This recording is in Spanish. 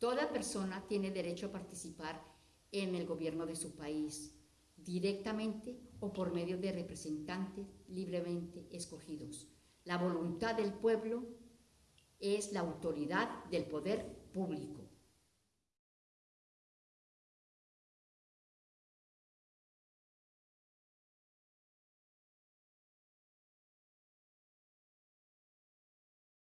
Toda persona tiene derecho a participar en el gobierno de su país, directamente o por medio de representantes libremente escogidos. La voluntad del pueblo es la autoridad del poder público.